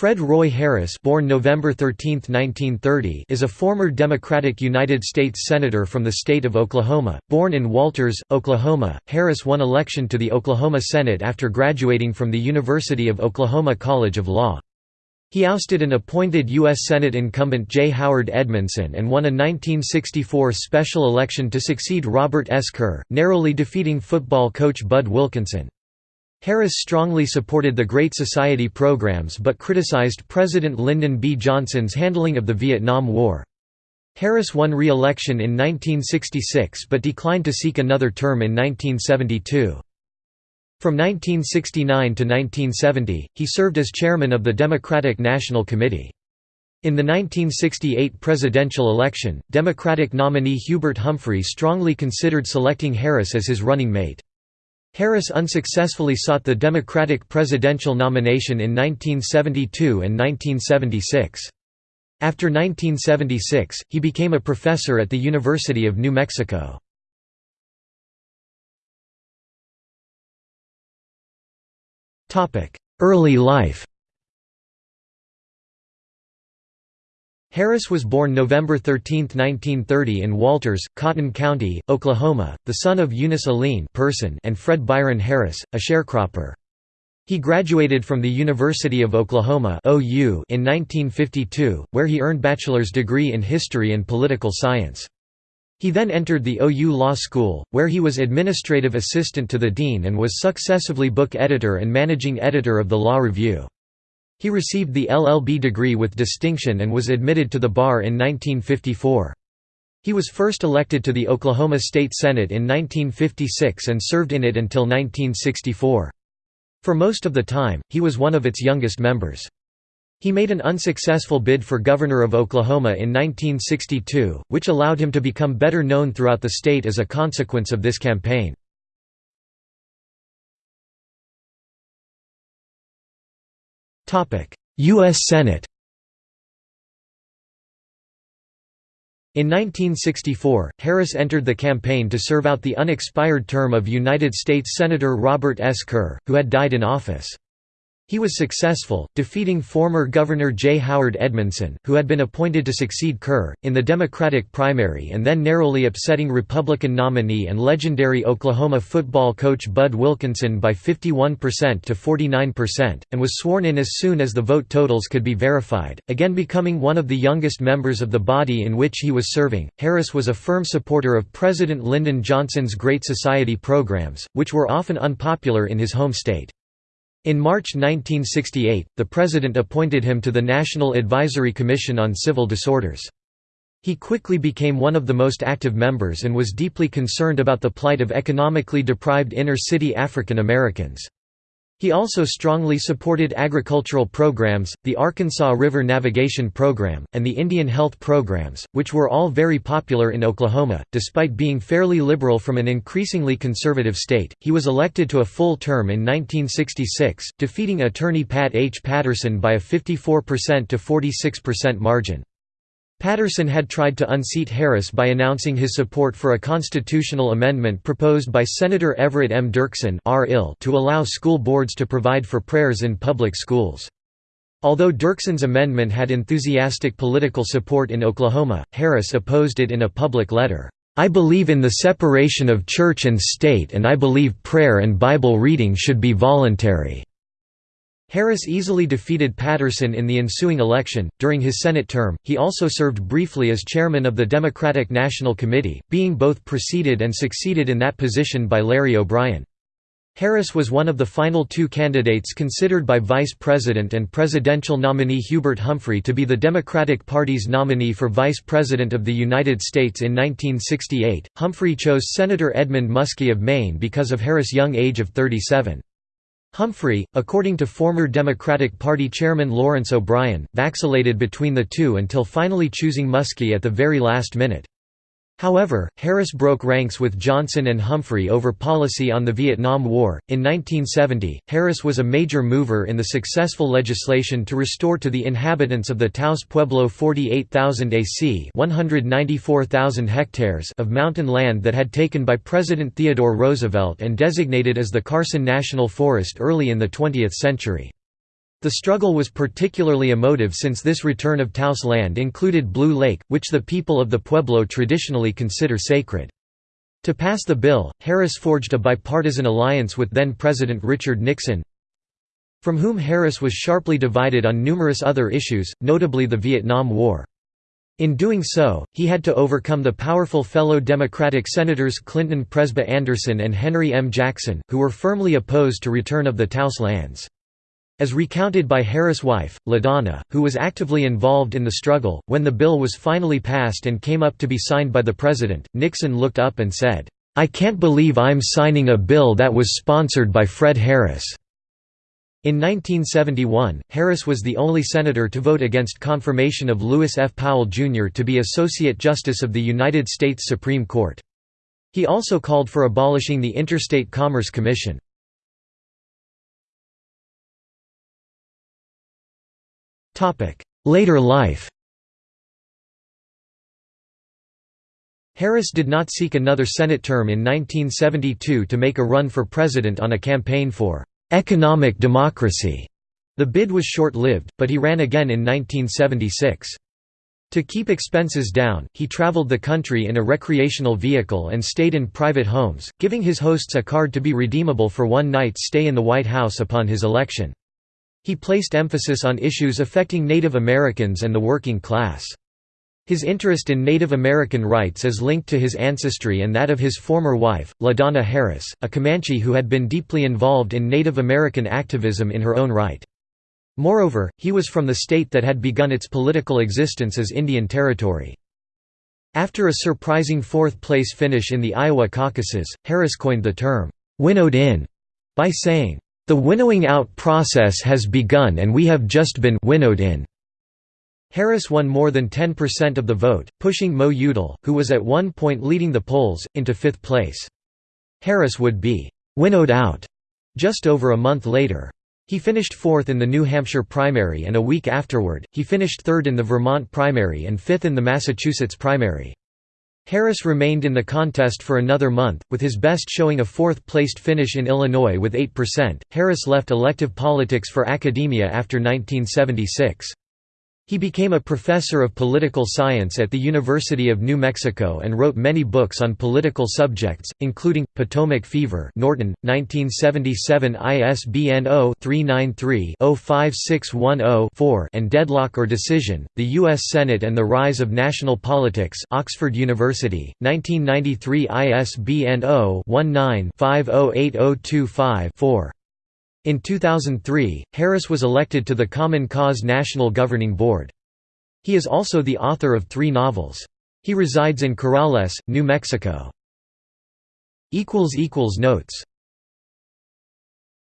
Fred Roy Harris born November 13, 1930, is a former Democratic United States Senator from the state of Oklahoma. Born in Walters, Oklahoma, Harris won election to the Oklahoma Senate after graduating from the University of Oklahoma College of Law. He ousted an appointed U.S. Senate incumbent J. Howard Edmondson and won a 1964 special election to succeed Robert S. Kerr, narrowly defeating football coach Bud Wilkinson. Harris strongly supported the Great Society programs but criticized President Lyndon B. Johnson's handling of the Vietnam War. Harris won re-election in 1966 but declined to seek another term in 1972. From 1969 to 1970, he served as chairman of the Democratic National Committee. In the 1968 presidential election, Democratic nominee Hubert Humphrey strongly considered selecting Harris as his running mate. Harris unsuccessfully sought the Democratic presidential nomination in 1972 and 1976. After 1976, he became a professor at the University of New Mexico. Early life Harris was born November 13, 1930 in Walters, Cotton County, Oklahoma, the son of Eunice Aline person and Fred Byron Harris, a sharecropper. He graduated from the University of Oklahoma OU in 1952, where he earned bachelor's degree in history and political science. He then entered the OU Law School, where he was administrative assistant to the dean and was successively book editor and managing editor of the Law Review. He received the LLB degree with distinction and was admitted to the bar in 1954. He was first elected to the Oklahoma State Senate in 1956 and served in it until 1964. For most of the time, he was one of its youngest members. He made an unsuccessful bid for governor of Oklahoma in 1962, which allowed him to become better known throughout the state as a consequence of this campaign. U.S. Senate In 1964, Harris entered the campaign to serve out the unexpired term of United States Senator Robert S. Kerr, who had died in office. He was successful, defeating former Governor J. Howard Edmondson, who had been appointed to succeed Kerr, in the Democratic primary and then narrowly upsetting Republican nominee and legendary Oklahoma football coach Bud Wilkinson by 51% to 49%, and was sworn in as soon as the vote totals could be verified, again becoming one of the youngest members of the body in which he was serving. Harris was a firm supporter of President Lyndon Johnson's Great Society programs, which were often unpopular in his home state. In March 1968, the President appointed him to the National Advisory Commission on Civil Disorders. He quickly became one of the most active members and was deeply concerned about the plight of economically deprived inner-city African Americans. He also strongly supported agricultural programs, the Arkansas River Navigation Program, and the Indian Health Programs, which were all very popular in Oklahoma. Despite being fairly liberal from an increasingly conservative state, he was elected to a full term in 1966, defeating attorney Pat H. Patterson by a 54% to 46% margin. Patterson had tried to unseat Harris by announcing his support for a constitutional amendment proposed by Senator Everett M. Dirksen to allow school boards to provide for prayers in public schools. Although Dirksen's amendment had enthusiastic political support in Oklahoma, Harris opposed it in a public letter. I believe in the separation of church and state and I believe prayer and Bible reading should be voluntary. Harris easily defeated Patterson in the ensuing election. During his Senate term, he also served briefly as chairman of the Democratic National Committee, being both preceded and succeeded in that position by Larry O'Brien. Harris was one of the final two candidates considered by Vice President and presidential nominee Hubert Humphrey to be the Democratic Party's nominee for Vice President of the United States in 1968. Humphrey chose Senator Edmund Muskie of Maine because of Harris' young age of 37. Humphrey, according to former Democratic Party chairman Lawrence O'Brien, vacillated between the two until finally choosing Muskie at the very last minute. However, Harris broke ranks with Johnson and Humphrey over policy on the Vietnam War. In 1970, Harris was a major mover in the successful legislation to restore to the inhabitants of the Taos Pueblo 48,000 AC 194,000 hectares of mountain land that had taken by President Theodore Roosevelt and designated as the Carson National Forest early in the 20th century. The struggle was particularly emotive since this return of Taos land included Blue Lake, which the people of the Pueblo traditionally consider sacred. To pass the bill, Harris forged a bipartisan alliance with then-President Richard Nixon, from whom Harris was sharply divided on numerous other issues, notably the Vietnam War. In doing so, he had to overcome the powerful fellow Democratic Senators Clinton Presba Anderson and Henry M. Jackson, who were firmly opposed to return of the Taos lands. As recounted by Harris' wife, LaDonna, who was actively involved in the struggle, when the bill was finally passed and came up to be signed by the president, Nixon looked up and said, "'I can't believe I'm signing a bill that was sponsored by Fred Harris.' In 1971, Harris was the only senator to vote against confirmation of Lewis F. Powell, Jr. to be Associate Justice of the United States Supreme Court. He also called for abolishing the Interstate Commerce Commission. Later life Harris did not seek another Senate term in 1972 to make a run for president on a campaign for «economic democracy». The bid was short-lived, but he ran again in 1976. To keep expenses down, he traveled the country in a recreational vehicle and stayed in private homes, giving his hosts a card to be redeemable for one night's stay in the White House upon his election. He placed emphasis on issues affecting Native Americans and the working class. His interest in Native American rights is linked to his ancestry and that of his former wife, LaDonna Harris, a Comanche who had been deeply involved in Native American activism in her own right. Moreover, he was from the state that had begun its political existence as Indian Territory. After a surprising fourth-place finish in the Iowa caucuses, Harris coined the term, "'winnowed in' by saying, the winnowing out process has begun and we have just been winnowed in. Harris won more than 10% of the vote, pushing Mo Udall, who was at one point leading the polls, into fifth place. Harris would be winnowed out just over a month later. He finished fourth in the New Hampshire primary and a week afterward, he finished third in the Vermont primary and fifth in the Massachusetts primary. Harris remained in the contest for another month, with his best showing a fourth-placed finish in Illinois with 8%. Harris left elective politics for academia after 1976. He became a professor of political science at the University of New Mexico and wrote many books on political subjects, including, Potomac Fever Norton, 1977 ISBN 0-393-05610-4 and Deadlock or Decision, The U.S. Senate and the Rise of National Politics Oxford University, 1993 ISBN 0-19-508025-4. In 2003, Harris was elected to the Common Cause National Governing Board. He is also the author of three novels. He resides in Corrales, New Mexico. Notes